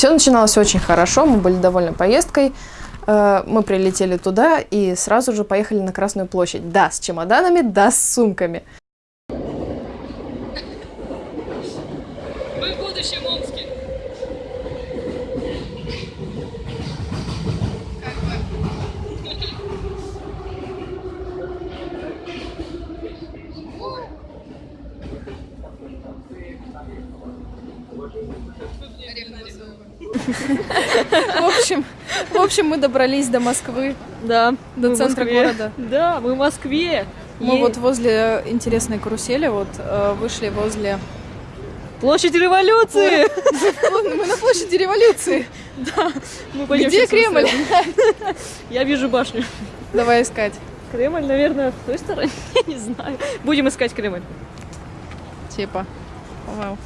Все начиналось очень хорошо, мы были довольны поездкой. Э, Мы прилетели туда и сразу же поехали на Красную площадь. Да, с чемоданами, да, с сумками. Мы в будущем Омске. В общем, в общем, мы добрались до Москвы, Да. до центра города. Да, мы в Москве. Мы вот возле интересной карусели, вот э, вышли возле... Площадь революции. Мы на площади революции. Пойдем Где Кремль? Я вижу башню. Давай искать. Кремль, наверное, в той стороне, я не знаю. Будем искать Кремль. Типа. По-моему.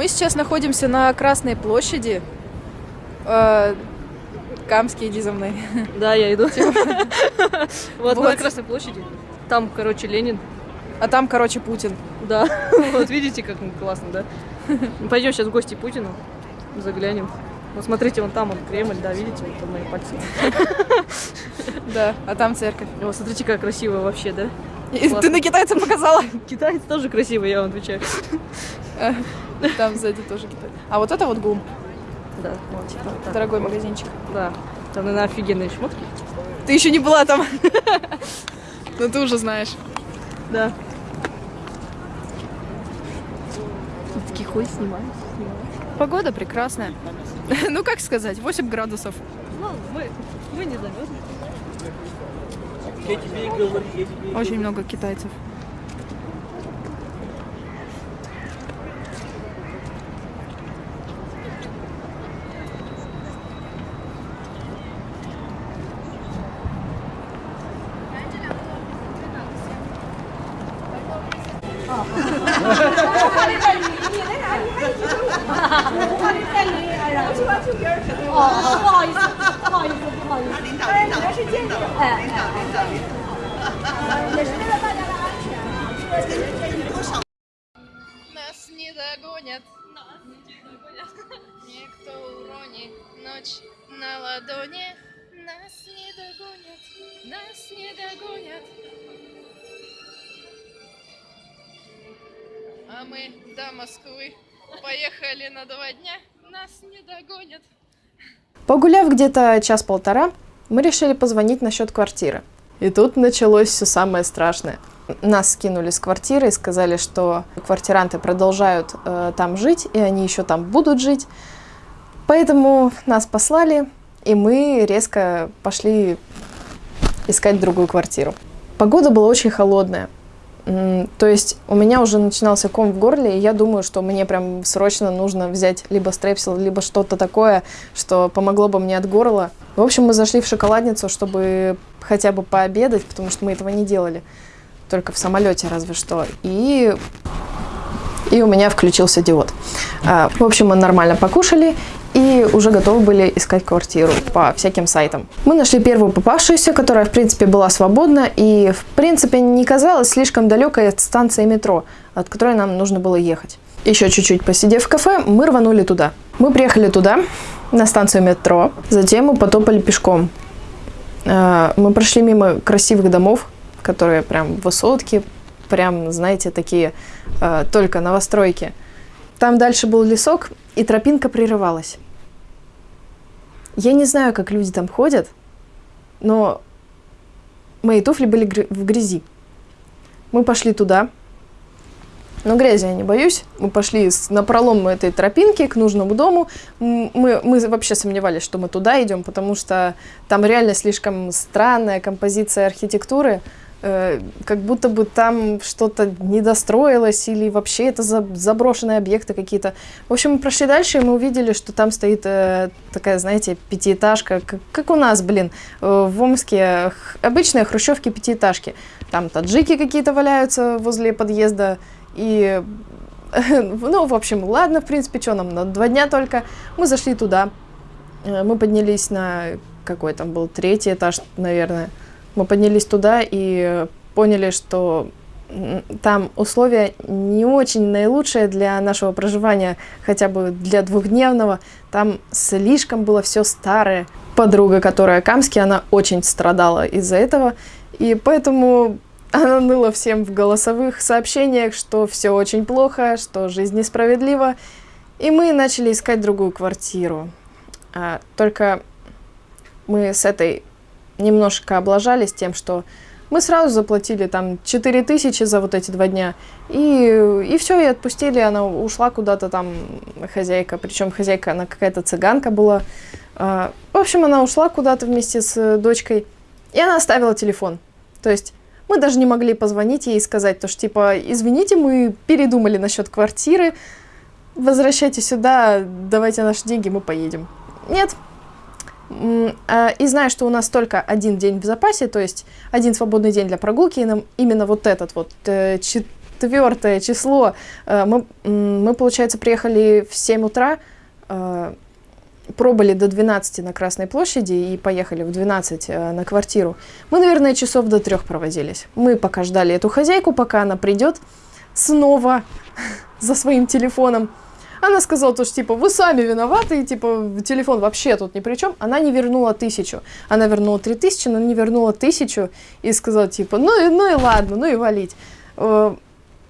Мы сейчас находимся на Красной площади. Э, Камские дизовные. Да, я иду. Вот на Красной площади. Там, короче, Ленин. А там, короче, Путин. Да. Вот видите, как классно, да? Мы Пойдем сейчас в гости Путину. Заглянем. Вот смотрите, вон там он Кремль, да, видите, вот там мои пальцы. Да, а там церковь. Вот смотрите, как красиво вообще, да? Ты на китайца показала? Китайцы тоже красивый, я вам отвечаю. Там сзади тоже Китай. А вот это вот ГУМ. Да, вот, типа, вот так. Дорогой магазинчик. Да. Там, наверное, офигенные шмотки. Ты еще не была там. Но ты уже знаешь. Да. Такие хуй снимаю. Погода прекрасная. Ну, как сказать, 8 градусов. Ну, мы, мы не замерзли. Очень много китайцев. Нас не догонят. Нас не догонят. Никто уронит ночь на ладони. Нас не догонят. Нас не догонят. А мы до Москвы поехали на два дня. Нас не догонят. Погуляв где-то час-полтора, мы решили позвонить насчет квартиры. И тут началось все самое страшное. Нас скинули с квартиры и сказали, что квартиранты продолжают э, там жить, и они еще там будут жить. Поэтому нас послали, и мы резко пошли искать другую квартиру. Погода была очень холодная. То есть у меня уже начинался ком в горле, и я думаю, что мне прям срочно нужно взять либо стрепсил, либо что-то такое, что помогло бы мне от горла. В общем, мы зашли в шоколадницу, чтобы хотя бы пообедать, потому что мы этого не делали. Только в самолете разве что. И, и у меня включился диод. А, В общем, мы нормально покушали и уже готовы были искать квартиру по всяким сайтам. Мы нашли первую попавшуюся, которая, в принципе, была свободна и, в принципе, не казалась слишком далекой от станции метро, от которой нам нужно было ехать. Еще чуть-чуть посидев в кафе, мы рванули туда. Мы приехали туда, на станцию метро, затем мы потопали пешком. Э, Мы прошли мимо красивых домов, которые прям высотки, прям, знаете, такие э, только новостройки. Там дальше был лесок, и тропинка прерывалась. Я не знаю, как люди там ходят, но мои туфли были гры- в грязи. Мы пошли туда. Но грязи я не боюсь. Мы пошли на пролом этой тропинки к нужному дому. Мы, мы вообще сомневались, что мы туда идем, потому что там реально слишком странная композиция архитектуры. Э, как будто бы там что-то недостроилось или вообще это за- заброшенные объекты какие-то. В общем, мы прошли дальше, и мы увидели, что там стоит э, такая, знаете, пятиэтажка, как, как у нас, блин, э, в Омске обычные хрущевки пятиэтажки. Там таджики какие-то валяются возле подъезда, и ну, в общем, ладно, в принципе, что нам, на два дня только. Мы зашли туда, мы поднялись на какой там был третий этаж, наверное. Мы поднялись туда и поняли, что там условия не очень наилучшие для нашего проживания, хотя бы для двухдневного. Там слишком было все старое. Подруга, которая Камский, она очень страдала из-за этого. И поэтому она ныла всем в голосовых сообщениях, что все очень плохо, что жизнь несправедлива. И мы начали искать другую квартиру. А, только мы с этой немножко облажались тем, что мы сразу заплатили там 4 тысячи за вот эти два дня. И, и все, и отпустили. Она ушла куда-то там, хозяйка. Причем хозяйка, она какая-то цыганка была. А, в общем, она ушла куда-то вместе с дочкой. И она оставила телефон. То есть мы даже не могли позвонить ей и сказать, то что типа, извините, мы передумали насчет квартиры, возвращайте сюда, давайте наши деньги, мы поедем. Нет. А, И знаю, что у нас только один день в запасе, то есть один свободный день для прогулки, и нам именно вот этот вот э, четвертое число, э, мы, мы, получается, приехали в 7 утра, э, пробыли до 12 на Красной площади и поехали в 12 э, на квартиру. Мы, наверное, часов до трех проводились. Мы пока ждали эту хозяйку, пока она придет снова за своим телефоном. Она сказала, то, что, типа, вы сами виноваты, и, типа, телефон вообще тут ни при чем. Она не вернула тысячу. Она вернула три тысячи, но не вернула тысячу. И сказала, типа, ну и, ну и ладно, ну и валить. Э,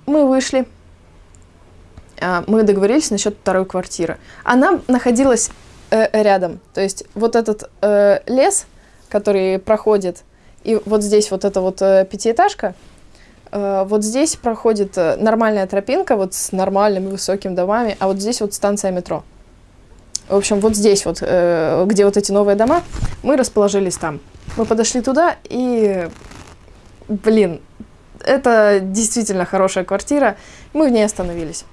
Мы вышли. А, Мы договорились насчет второй квартиры. Она находилась э, рядом. То есть вот этот э, лес, который проходит, и вот здесь вот эта вот пятиэтажка, вот здесь проходит э, нормальная тропинка вот с нормальными высокими домами, а вот здесь вот станция метро. В общем, вот здесь вот, э, где вот эти новые дома, мы расположились там. Мы подошли туда и, блин, это действительно хорошая квартира. Мы в ней остановились.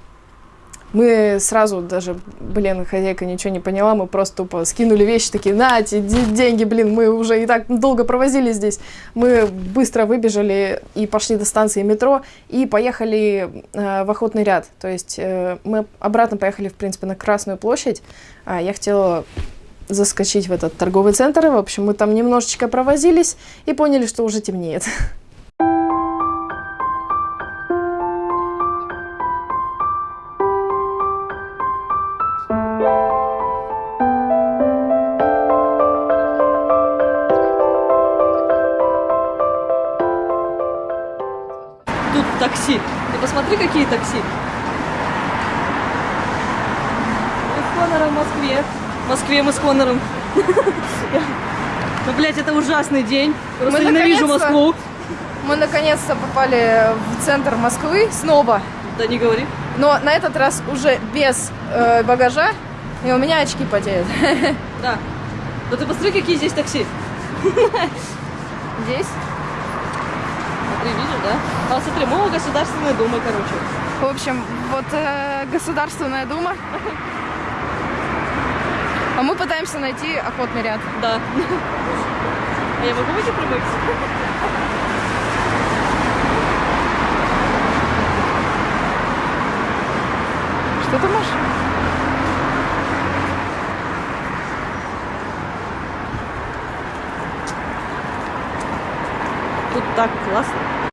Мы сразу даже, блин, хозяйка ничего не поняла, мы просто тупо скинули вещи, такие, на, эти де- деньги, блин, мы уже и так долго провозили здесь. Мы быстро выбежали и пошли до станции метро и поехали э, в охотный ряд. То есть э, мы обратно поехали, в принципе, на Красную площадь. А я хотела заскочить в этот торговый центр. В общем, мы там немножечко провозились и поняли, что уже темнеет. такси. Ты посмотри, какие такси. Мы с Конором в Москве. В Москве мы с Конором. Ну, блядь, это ужасный день. Просто ненавижу Москву. Мы наконец-то попали в центр Москвы снова. Да не говори. Но на этот раз уже без э, багажа. И у меня очки потеют. Да. Да ты посмотри, какие здесь такси. Здесь. Смотри, видишь, да? А смотри, мы у Государственной Думы, короче. В общем, вот э, Государственная Дума. А мы пытаемся найти охотный ряд. Да. А я могу выйти прямых? Что ты можешь? Так классно.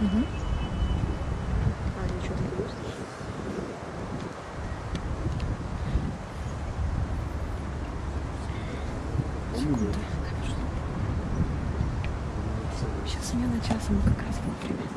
Угу. А, ничего не будет. Сейчас смена часа, мы как раз вовремя.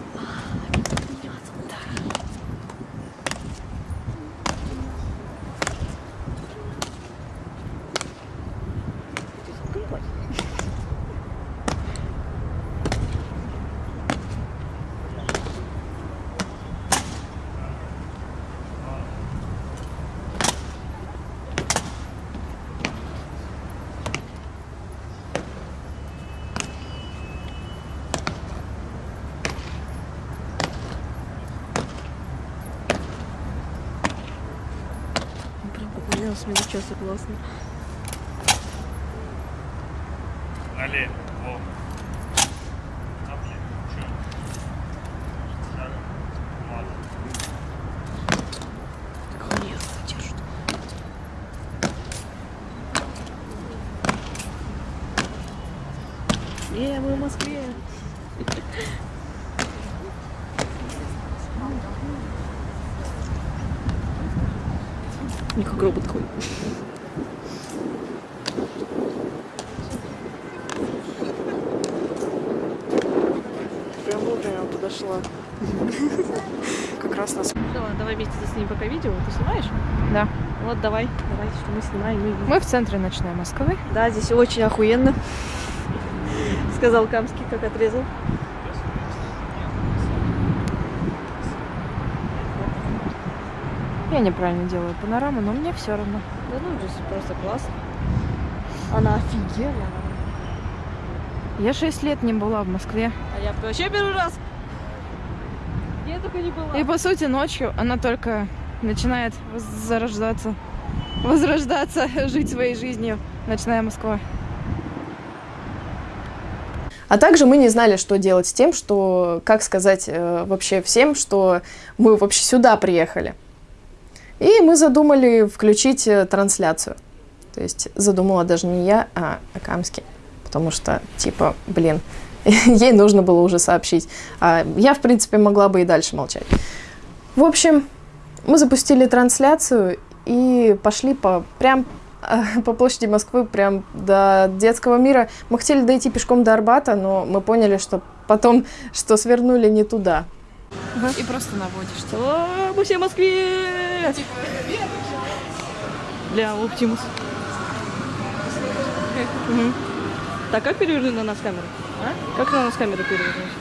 На смену часа классно. Налей. Во. А, блин, чё? Надо. Ладно. Охуенно держит. Е, мы в Москве. Не как робот ходит. Прям вовремя подошла. Как раз нас... Давай, давай вместе заснимем пока видео. Ты снимаешь? Да. Вот давай, давай, что мы снимаем. Мы в центре ночной Москвы. Да, здесь очень охуенно. Сказал Камский, как отрезал. Я неправильно делаю панораму, но мне все равно. Да ну, здесь просто классно. Она офигенная. Я 6 лет не была в Москве. А я вообще первый раз. Я только не была. И по сути ночью она только начинает зарождаться, возрождаться, жить своей жизнью. Ночная Москва. А также мы не знали, что делать с тем, что, как сказать э, вообще всем, что мы вообще сюда приехали. И мы задумали включить э, трансляцию. То есть задумала даже не я, а Акамский. Потому что, типа, блин, ей нужно было уже сообщить. А я, в принципе, могла бы и дальше молчать. В общем, мы запустили трансляцию и пошли по прям по площади Москвы прям до детского мира. Мы хотели дойти пешком до Арбата, но мы поняли, что потом, что свернули не туда. И просто наводишь. О, мы все в Москве! Бля, Оптимус. Мгм. Так, как перевернуть на нас камеру? А? Как на нас камеру перевернуть?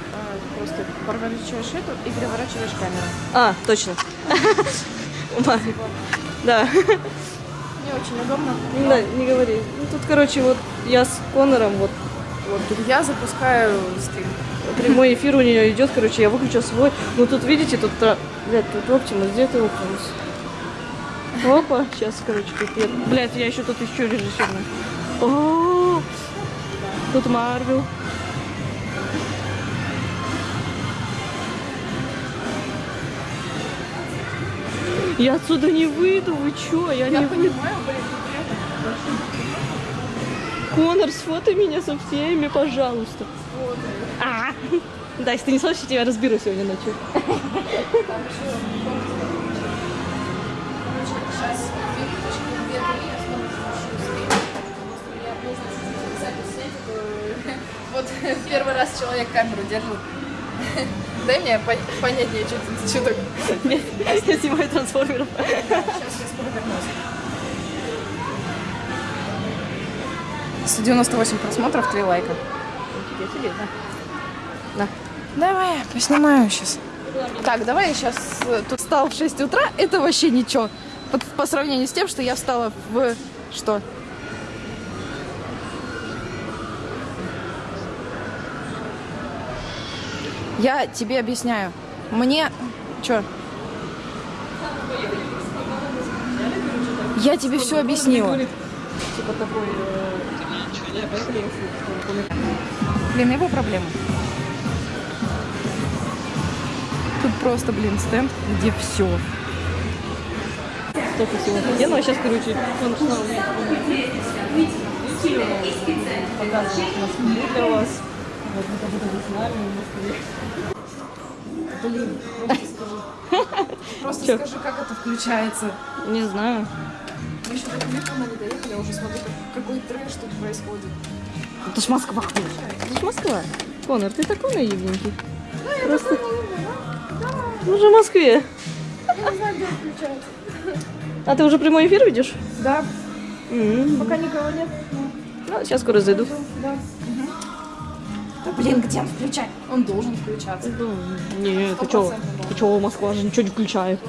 Просто поворачиваешь эту и переворачиваешь камеру. А, точно. Ма. Да. Не очень удобно. Да, не говори. Ну, тут, короче, вот я с Конором, вот Вот, я запускаю стрим. Прямой эфир у нее идет, короче, я выключил свой. Ну тут, видите, тут, тра- блядь, тут Оптимус, где ты Оптимус? Опа, сейчас, короче, тут нет. Блядь, я еще тут еще режиссерный. О, тут Марвел. Я отсюда не выйду, вы чё? Я, не выйду. Конор, сфотай меня со всеми, пожалуйста. А, да, если ты не слышишь, я тебя разберу сегодня ночью. Вот первый раз человек камеру держит. Дай мне пон- понятнее, что что так. Я снимаю трансформеров. Сейчас я скоро вернусь. 198 просмотров, 3 лайка. Нифига себе, да. Давай, поснимаю сейчас. Так, давай я сейчас тут встал в 6 утра. Это вообще ничего. По, по сравнению с тем, что я встала в... Что? Я тебе объясняю. Мне... Чё? Я тебе все объяснила. Типа такой... Блин, его проблема. Тут просто, блин, стенд, где все. Столько всего офигенного. Сейчас, короче, он снова показывает Москву для вас. Вот мы как будто бы с нами в Москве. Просто скажи, как это включается. Не знаю. Еще до Куликова не доехали, я уже смотрю, как- какой трэш тут происходит. Это ж Москва. Это ж Москва. Конор, ты такой наивненький. Просто... Мы же в Москве. А ты уже прямой эфир ведешь? Да, М. пока никого нет. Ну, сейчас скоро зайду. Да. Да блин, где он включать? Он должен включаться. Не, ты чё? Ты чё, Москва же ничего не включает.